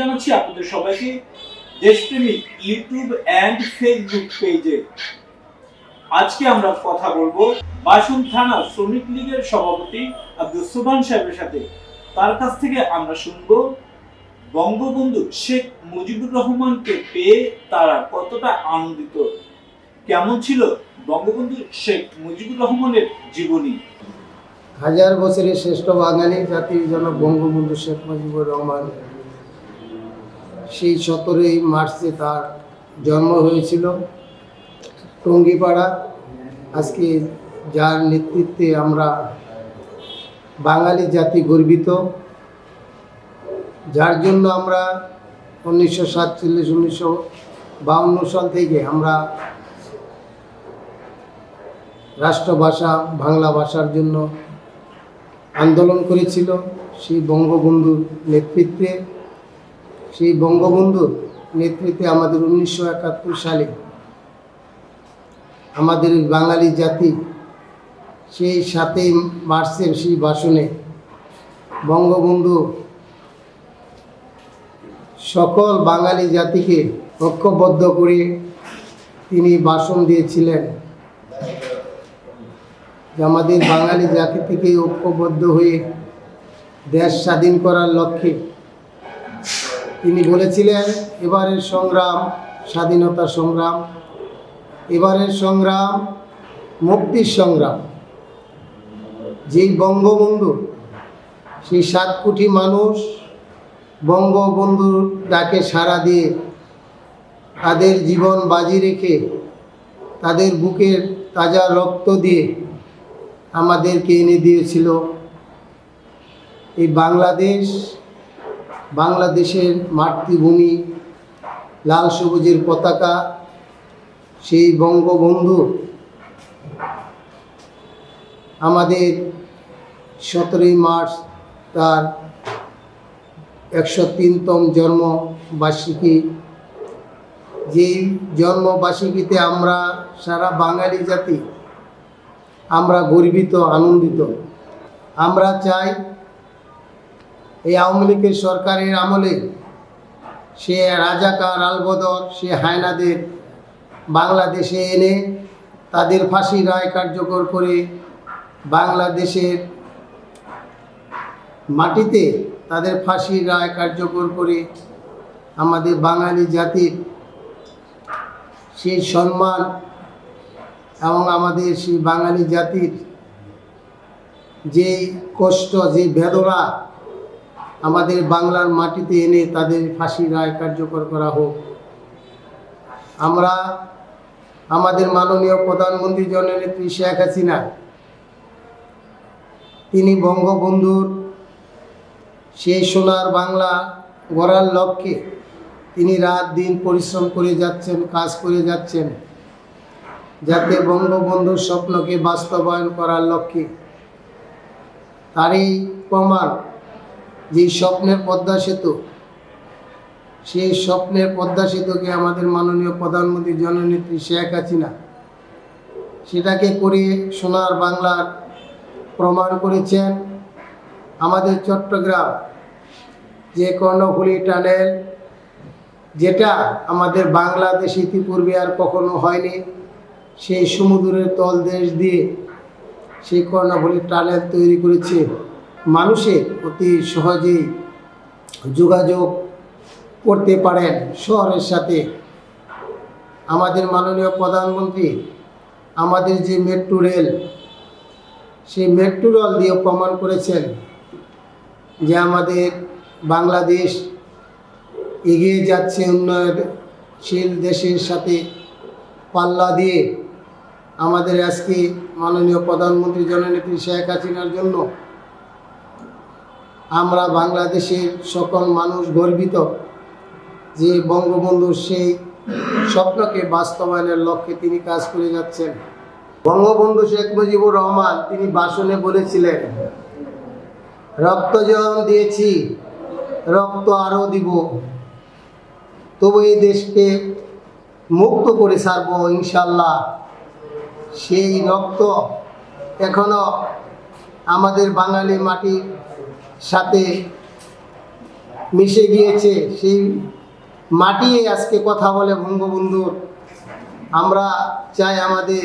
জানাচ্ছি আপনাদের সবাইকে দেশপ্রেমিক ইউটিউব অ্যান্ড ফেসবুক পেজে। আজকে আমরা কথা বলব বাসন থানা শ্রমিক লীগের সভাপতি আব্দুল সুবহান সাহেবের সাথে। তার কাছ থেকে আমরা শুনব বঙ্গবন্ধু শেখ মুজিবুর রহমানকে পেয়ে তারা কতটা আনন্দিত। কেমন ছিল বঙ্গবন্ধু শেখ মুজিবুর রহমানের জীবনী? হাজার বছরের শ্রেষ্ঠ বাঙালি জাতির জনক বঙ্গবন্ধু শেখ মুজিবুর রহমান। সেই সতেরোই মার্চে তার জন্ম হয়েছিল টঙ্গিপাড়া। আজকে যার নেতৃত্বে আমরা বাঙালি জাতি গর্বিত। যার জন্য আমরা উনিশশো সাতচল্লিশ, উনিশশো বাউন্ন সাল থেকে আমরা রাষ্ট্রভাষা বাংলা ভাষার জন্য আন্দোলন করেছিল। সেই বঙ্গবন্ধুর নেতৃত্বে সেই বঙ্গবন্ধুর নেতৃত্বে আমাদের উনিশশো একাত্তর সালে আমাদের বাঙালি জাতি সেই সাতই মার্চের সেই ভাষণে বঙ্গবন্ধু সকল বাঙালি জাতিকে ঐক্যবদ্ধ করে তিনি ভাষণ দিয়েছিলেন। আমাদের বাঙালি জাতি থেকে ঐক্যবদ্ধ হয়ে দেশ স্বাধীন করার লক্ষ্যে তিনি বলেছিলেন, এবারের সংগ্রাম, স্বাধীনতা সংগ্রাম, এবারের সংগ্রাম, মুক্তির সংগ্রাম। যেই বঙ্গবন্ধু, সেই সাত কোটি মানুষ বঙ্গবন্ধুর ডাকে সাড়া দিয়ে তাদের জীবন বাজি রেখে, তাদের বুকের তাজা রক্ত দিয়ে আমাদেরকে এনে দিয়েছিল এই বাংলাদেশ। বাংলাদেশের মাতৃভূমি লাল সবুজের পতাকা, সেই বঙ্গবন্ধু আমাদের সতেরোই মার্চ তার একশো তিনতম জন্মবার্ষিকী। যেই জন্মবার্ষিকীতে আমরা সারা বাঙালি জাতি, আমরা গর্বিত, আনন্দিত। আমরা চাই এই আওয়ামী লীগের সরকারের আমলে সে রাজাকার আলবদর, সে হায়নাদের বাংলাদেশে এনে তাদের ফাঁসি রায় কার্যকর করে বাংলাদেশের মাটিতে তাদের ফাঁসির রায় কার্যকর করে আমাদের বাঙালি জাতির সেই সম্মান এবং আমাদের সেই বাঙালি জাতির যে কষ্ট যে বেদনা আমাদের বাংলার মাটিতে এনে তাদের ফাঁসি রায় কার্যকর করা হোক। আমরা আমাদের মাননীয় প্রধানমন্ত্রী জননেত্রী শেখ হাসিনা, তিনি বঙ্গবন্ধুর সেই সোনার বাংলা গড়ার লক্ষ্যে তিনি রাত দিন পরিশ্রম করে যাচ্ছেন, কাজ করে যাচ্ছেন, যাতে বঙ্গবন্ধুর স্বপ্নকে বাস্তবায়ন করার লক্ষ্যে। তারই প্রমাণ যে স্বপ্নের পদ্মা সেতু, সেই স্বপ্নের পদ্মা সেতুকে আমাদের মাননীয় প্রধানমন্ত্রী জননেত্রী শেখ হাসিনা সেটাকে করে সোনার বাংলার প্রমাণ করেছেন। আমাদের চট্টগ্রাম যে কর্ণফুলী টানেল, যেটা আমাদের বাংলাদেশ ইতিপূর্বে আর কখনো হয়নি, সেই সমুদ্রের তলদেশ দিয়ে সেই কর্ণফুলী টানেল তৈরি করেছে। মানুষের অতি সহজেই যোগাযোগ করতে পারেন শহরের সাথে। আমাদের মাননীয় প্রধানমন্ত্রী, আমাদের যে মেট্রো রেল সেই মেট্রো রেল দিয়ে প্রমাণ করেছেন যে আমাদের বাংলাদেশ এগিয়ে যাচ্ছে উন্নয়নশীল দেশের সাথে। পাল্লা দিয়ে আমাদের আজকে মাননীয় প্রধানমন্ত্রী জননেত্রী শেখ হাসিনার জন্য আমরা বাংলাদেশের সকল মানুষ গর্বিত যে বঙ্গবন্ধুর সেই স্বপ্নকে বাস্তবায়নের লক্ষ্যে তিনি কাজ করে যাচ্ছেন। বঙ্গবন্ধু শেখ মুজিবুর রহমান তিনি বাসনে বলেছিলেন, রক্ত যেমন দিয়েছি, রক্ত আরও দিব। তবু এই দেশকে মুক্ত করে ছাড়ব ইনশাল্লাহ। সেই রক্ত এখনও আমাদের বাঙালি মাটির সাথে মিশে গিয়েছে, সেই মাটি আজকে কথা বলে বঙ্গবন্ধুর। আমরা চাই আমাদের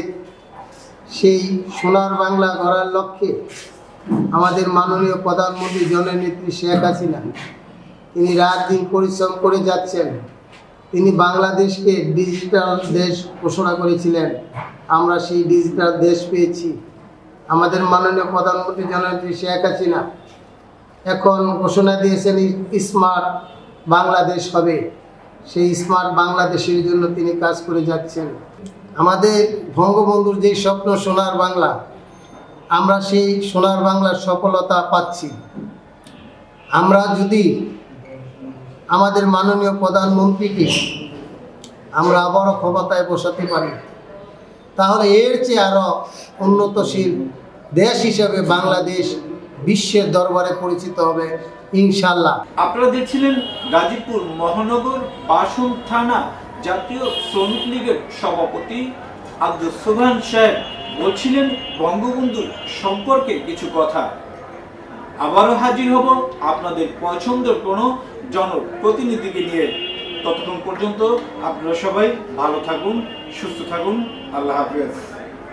সেই সোনার বাংলা গড়ার লক্ষ্যে আমাদের মাননীয় প্রধানমন্ত্রী জননেত্রী শেখ হাসিনা, তিনি রাত দিন পরিশ্রম করে যাচ্ছেন, তিনি বাংলাদেশকে ডিজিটাল দেশ ঘোষণা করেছিলেন, আমরা সেই ডিজিটাল দেশ পেয়েছি। আমাদের মাননীয় প্রধানমন্ত্রী জননেত্রী শেখ হাসিনা এখন ঘোষণা দিয়েছেন স্মার্ট বাংলাদেশ হবে। সেই স্মার্ট বাংলাদেশের জন্য তিনি কাজ করে যাচ্ছেন। আমাদের বঙ্গবন্ধুর যেই স্বপ্ন সোনার বাংলা, আমরা সেই সোনার বাংলার সফলতা পাচ্ছি। আমরা যদি আমাদের মাননীয় প্রধানমন্ত্রীকে আমরা আবারও ক্ষমতায় বসাতে পারি, তাহলে এর চেয়ে আরও উন্নতশীল দেশ হিসেবে বাংলাদেশ বিশ্বের দরবারে পরিচিত হবে ইনশাল্লাহ আপনারা দেখছিলেন গাজীপুর মহানগর বাসন থানা জাতীয় শ্রমিক লীগের সভাপতি আব্দুল সোহান সাহেব বলছিলেন বঙ্গবন্ধুর সম্পর্কে কিছু কথা। আবারও হাজির হব আপনাদের পছন্দের কোনো জনপ্রতিনিধিকে নিয়ে। ততক্ষণ পর্যন্ত আপনারা সবাই ভালো থাকুন, সুস্থ থাকুন। আল্লাহ হাফেজ।